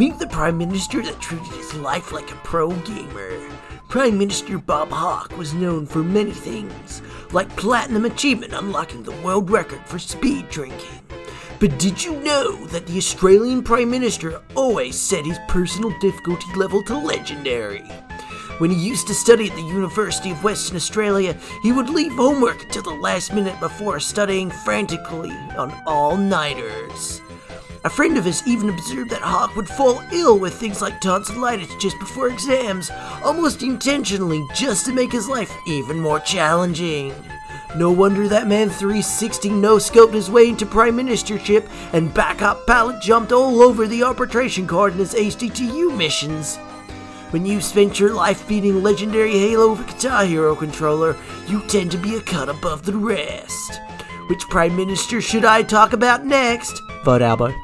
Meet the Prime Minister that treated his life like a pro gamer. Prime Minister Bob Hawke was known for many things, like platinum achievement unlocking the world record for speed drinking. But did you know that the Australian Prime Minister always set his personal difficulty level to legendary? When he used to study at the University of Western Australia, he would leave homework until the last minute before studying frantically on all nighters. A friend of his even observed that Hawke would fall ill with things like tonsillitis just before exams, almost intentionally, just to make his life even more challenging. No wonder that man 360 no scoped his way into prime ministership and backup pallet jumped all over the arbitration card in his ACTU missions. When you've spent your life beating legendary Halo Guitar Hero controller, you tend to be a cut above the rest. Which prime minister should I talk about next? Vote Albo.